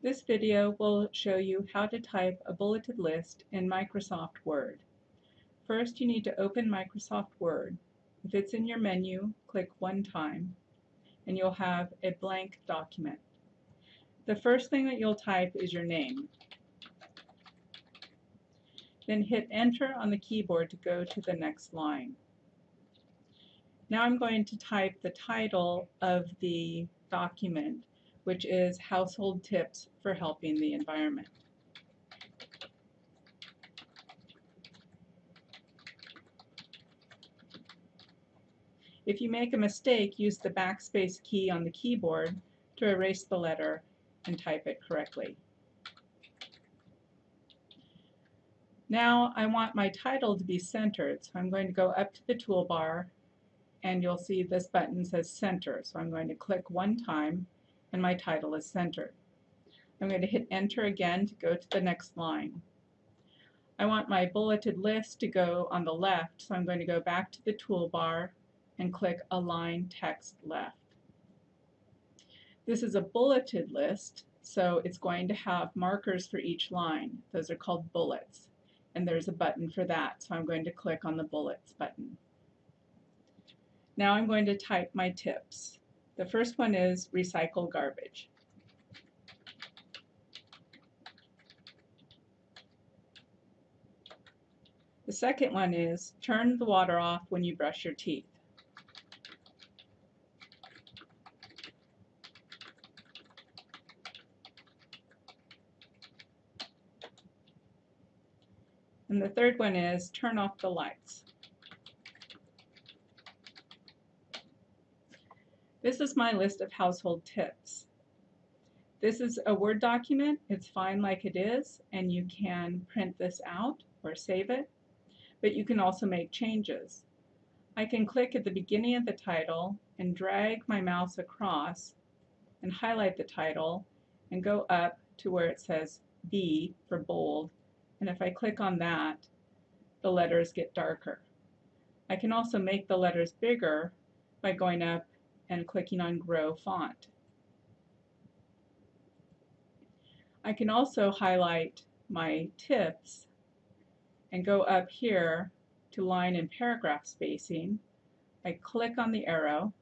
This video will show you how to type a bulleted list in Microsoft Word. First, you need to open Microsoft Word. If it's in your menu, click one time, and you'll have a blank document. The first thing that you'll type is your name. Then hit enter on the keyboard to go to the next line. Now I'm going to type the title of the document which is household tips for helping the environment. If you make a mistake, use the backspace key on the keyboard to erase the letter and type it correctly. Now I want my title to be centered, so I'm going to go up to the toolbar and you'll see this button says center. So I'm going to click one time and my title is centered. I'm going to hit enter again to go to the next line. I want my bulleted list to go on the left, so I'm going to go back to the toolbar and click Align Text Left. This is a bulleted list, so it's going to have markers for each line. Those are called bullets, and there's a button for that, so I'm going to click on the Bullets button. Now I'm going to type my tips. The first one is recycle garbage. The second one is turn the water off when you brush your teeth. And the third one is turn off the lights. This is my list of household tips. This is a Word document. It's fine like it is, and you can print this out or save it, but you can also make changes. I can click at the beginning of the title and drag my mouse across and highlight the title and go up to where it says B for bold, and if I click on that, the letters get darker. I can also make the letters bigger by going up and clicking on Grow Font. I can also highlight my tips and go up here to line and paragraph spacing. I click on the arrow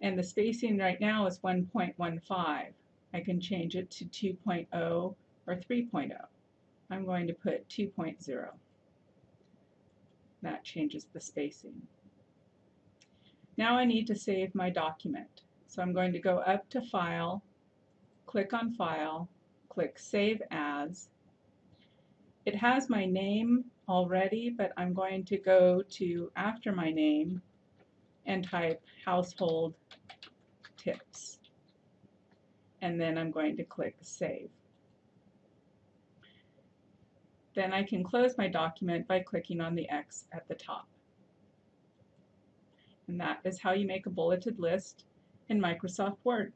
and the spacing right now is 1.15. I can change it to 2.0 or 3.0. I'm going to put 2.0. That changes the spacing. Now I need to save my document. So I'm going to go up to File, click on File, click Save As. It has my name already, but I'm going to go to after my name and type Household Tips. And then I'm going to click Save. Then I can close my document by clicking on the X at the top. And that is how you make a bulleted list in Microsoft Word.